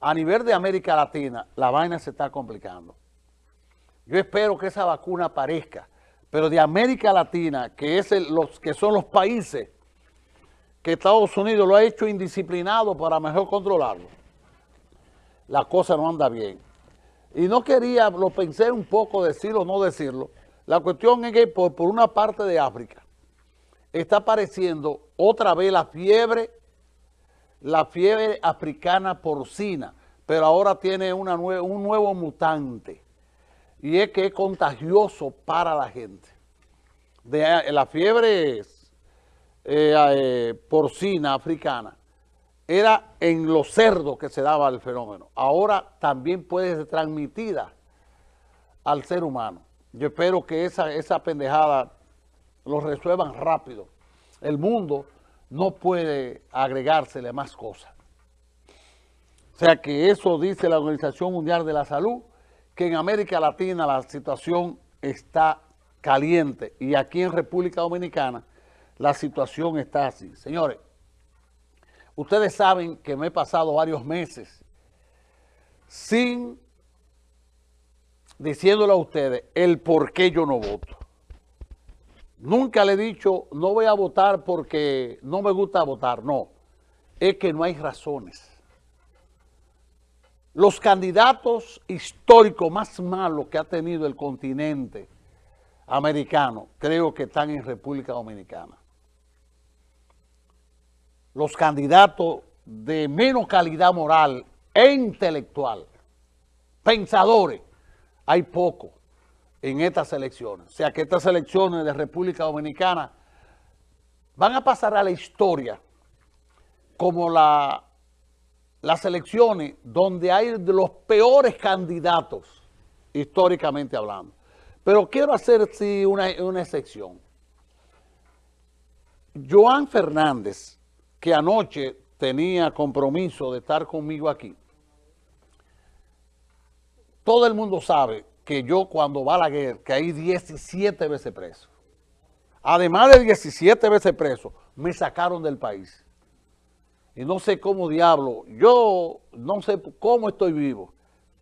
a nivel de América Latina, la vaina se está complicando. Yo espero que esa vacuna aparezca, pero de América Latina, que, es los, que son los países que Estados Unidos lo ha hecho indisciplinado para mejor controlarlo, la cosa no anda bien. Y no quería, lo pensé un poco decirlo o no decirlo, la cuestión es que por, por una parte de África está apareciendo otra vez la fiebre la fiebre africana porcina, pero ahora tiene una un nuevo mutante y es que es contagioso para la gente. La fiebre eh, eh, porcina africana era en los cerdos que se daba el fenómeno. Ahora también puede ser transmitida al ser humano. Yo espero que esa, esa pendejada lo resuelvan rápido. El mundo no puede agregársele más cosas. O sea que eso dice la Organización Mundial de la Salud, que en América Latina la situación está caliente y aquí en República Dominicana la situación está así. Señores, ustedes saben que me he pasado varios meses sin diciéndole a ustedes el por qué yo no voto. Nunca le he dicho, no voy a votar porque no me gusta votar. No, es que no hay razones. Los candidatos históricos más malos que ha tenido el continente americano, creo que están en República Dominicana. Los candidatos de menos calidad moral e intelectual, pensadores, hay pocos en estas elecciones. O sea que estas elecciones de República Dominicana van a pasar a la historia como la, las elecciones donde hay de los peores candidatos, históricamente hablando. Pero quiero hacer sí, una, una excepción. Joan Fernández, que anoche tenía compromiso de estar conmigo aquí, todo el mundo sabe que yo cuando va a la guerra, que hay 17 veces preso. Además de 17 veces preso, me sacaron del país. Y no sé cómo diablo, yo no sé cómo estoy vivo.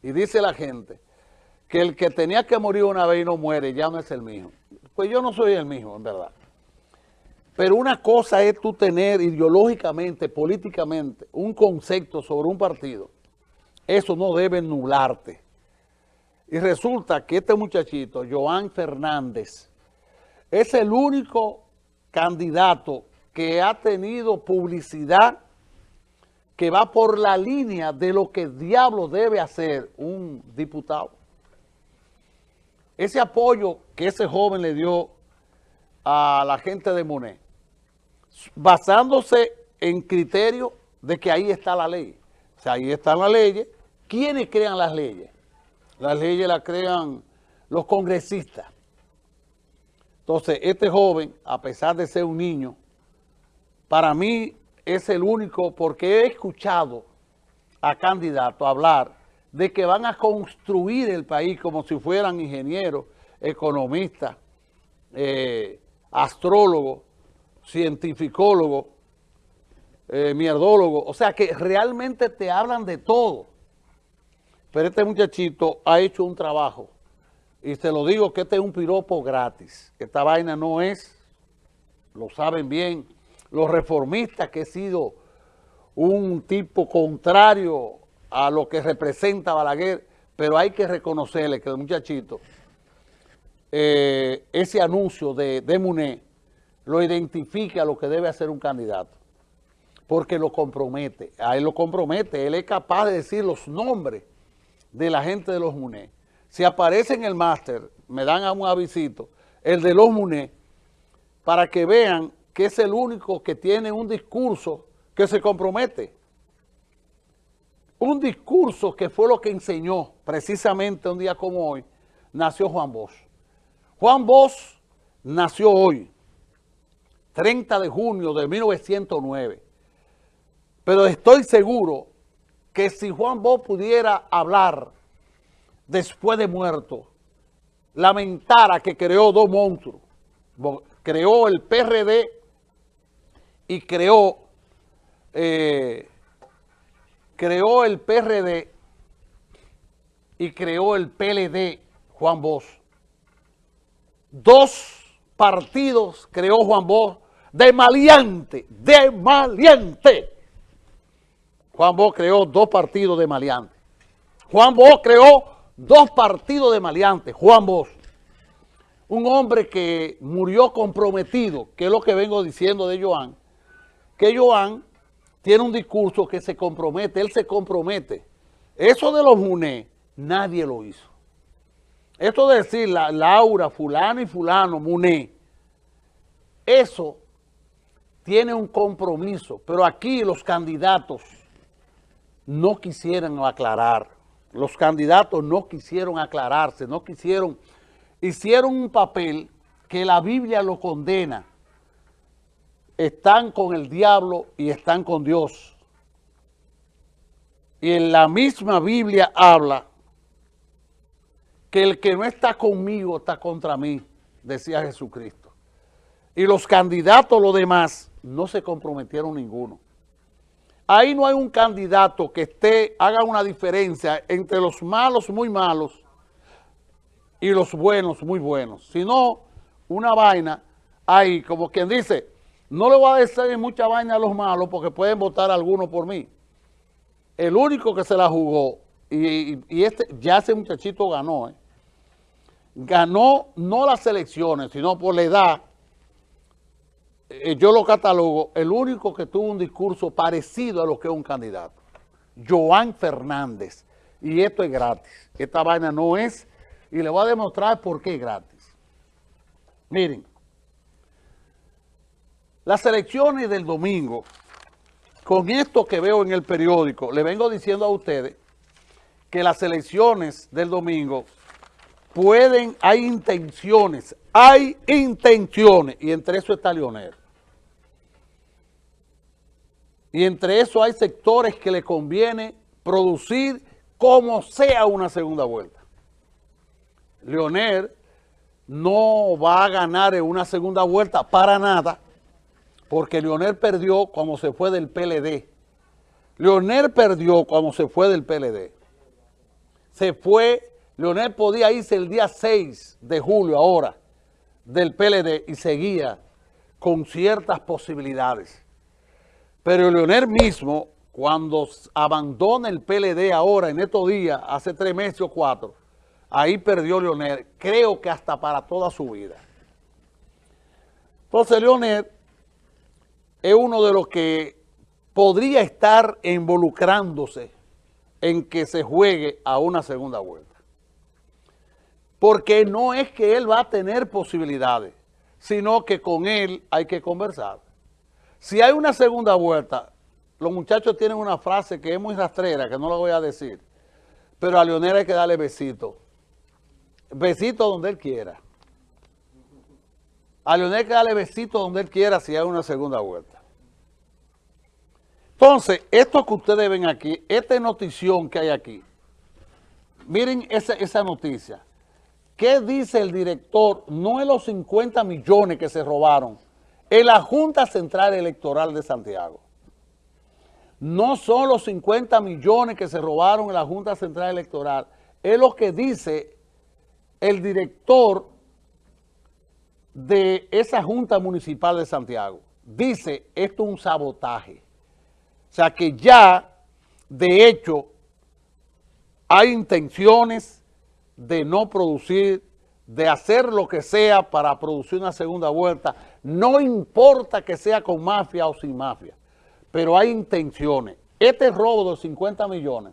Y dice la gente que el que tenía que morir una vez y no muere, ya no es el mismo. Pues yo no soy el mismo, en verdad. Pero una cosa es tú tener ideológicamente, políticamente, un concepto sobre un partido. Eso no debe nularte. Y resulta que este muchachito, Joan Fernández, es el único candidato que ha tenido publicidad que va por la línea de lo que diablo debe hacer un diputado. Ese apoyo que ese joven le dio a la gente de Monet, basándose en criterio de que ahí está la ley. O sea, ahí están las leyes. ¿Quiénes crean las leyes? Las leyes las crean los congresistas. Entonces, este joven, a pesar de ser un niño, para mí es el único, porque he escuchado a candidatos hablar de que van a construir el país como si fueran ingenieros, economistas, eh, astrólogos, cientificólogos, eh, mierdólogos. O sea, que realmente te hablan de todo. Pero este muchachito ha hecho un trabajo. Y se lo digo que este es un piropo gratis. Esta vaina no es, lo saben bien, los reformistas que he sido un tipo contrario a lo que representa Balaguer, pero hay que reconocerle que el muchachito, eh, ese anuncio de, de Muné, lo identifica a lo que debe hacer un candidato, porque lo compromete, a él lo compromete, él es capaz de decir los nombres de la gente de los MUNE. Si aparece en el máster, me dan a un avisito, el de los MUNE, para que vean que es el único que tiene un discurso que se compromete. Un discurso que fue lo que enseñó precisamente un día como hoy, nació Juan Bosch. Juan Bosch nació hoy, 30 de junio de 1909. Pero estoy seguro que si Juan Bosch pudiera hablar después de muerto, lamentara que creó dos monstruos, creó el PRD y creó eh, creó el PRD y creó el PLD Juan Bosch. Dos partidos creó Juan Bosch de maleante, de maleante. Juan Bosch creó dos partidos de maleante. Juan Bosch creó dos partidos de maleante. Juan Bosch. Un hombre que murió comprometido, que es lo que vengo diciendo de Joan, que Joan tiene un discurso que se compromete, él se compromete. Eso de los MUNE, nadie lo hizo. Esto de decir la, Laura, fulano y fulano, MUNE, eso tiene un compromiso, pero aquí los candidatos no quisieron aclarar, los candidatos no quisieron aclararse, no quisieron, hicieron un papel que la Biblia lo condena, están con el diablo y están con Dios. Y en la misma Biblia habla que el que no está conmigo está contra mí, decía Jesucristo. Y los candidatos, los demás, no se comprometieron ninguno. Ahí no hay un candidato que esté, haga una diferencia entre los malos muy malos y los buenos muy buenos, sino una vaina ahí, como quien dice, no le voy a decir mucha vaina a los malos porque pueden votar algunos por mí. El único que se la jugó, y, este, ya ese muchachito ganó, ¿eh? ganó no las elecciones, sino por la edad, eh, yo lo catalogo, el único que tuvo un discurso parecido a lo que es un candidato. Joan Fernández. Y esto es gratis. Esta vaina no es, y le voy a demostrar por qué es gratis. Miren, las elecciones del domingo, con esto que veo en el periódico, le vengo diciendo a ustedes que las elecciones del domingo pueden, hay intenciones, hay intenciones, y entre eso está Leonel. Y entre eso hay sectores que le conviene producir como sea una segunda vuelta. Leonel no va a ganar en una segunda vuelta para nada, porque Leonel perdió cuando se fue del PLD. Leonel perdió cuando se fue del PLD. Se fue, Leonel podía irse el día 6 de julio ahora del PLD y seguía con ciertas posibilidades. Pero Leonel mismo, cuando abandona el PLD ahora, en estos días, hace tres meses o cuatro, ahí perdió Leonel, creo que hasta para toda su vida. Entonces Leonel es uno de los que podría estar involucrándose en que se juegue a una segunda vuelta. Porque no es que él va a tener posibilidades, sino que con él hay que conversar. Si hay una segunda vuelta, los muchachos tienen una frase que es muy rastrera, que no la voy a decir, pero a Leonel hay que darle besito. Besito donde él quiera. A Leonel que darle besito donde él quiera si hay una segunda vuelta. Entonces, esto que ustedes ven aquí, esta notición que hay aquí, miren esa, esa noticia. ¿Qué dice el director? No es los 50 millones que se robaron en la Junta Central Electoral de Santiago. No son los 50 millones que se robaron en la Junta Central Electoral, es lo que dice el director de esa Junta Municipal de Santiago. Dice, esto es un sabotaje. O sea que ya, de hecho, hay intenciones de no producir, de hacer lo que sea para producir una segunda vuelta. No importa que sea con mafia o sin mafia, pero hay intenciones. Este robo de 50 millones,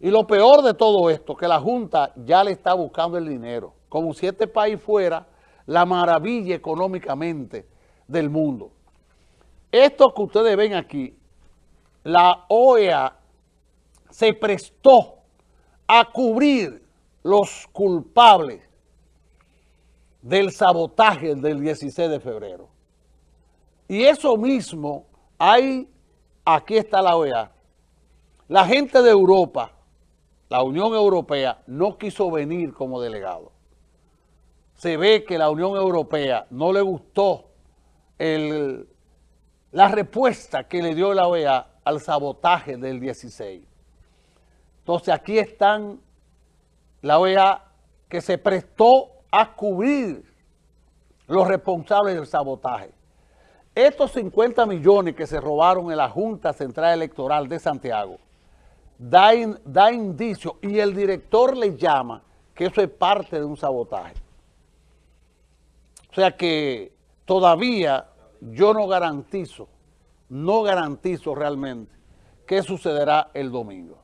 y lo peor de todo esto, que la Junta ya le está buscando el dinero, como si este país fuera la maravilla económicamente del mundo. Esto que ustedes ven aquí, la OEA se prestó a cubrir los culpables del sabotaje del 16 de febrero. Y eso mismo, hay, aquí está la OEA, la gente de Europa, la Unión Europea, no quiso venir como delegado se ve que la Unión Europea no le gustó la respuesta que le dio la OEA al sabotaje del 16. Entonces aquí están la OEA que se prestó a cubrir los responsables del sabotaje. Estos 50 millones que se robaron en la Junta Central Electoral de Santiago da, da indicio y el director le llama que eso es parte de un sabotaje. O sea que todavía yo no garantizo, no garantizo realmente qué sucederá el domingo.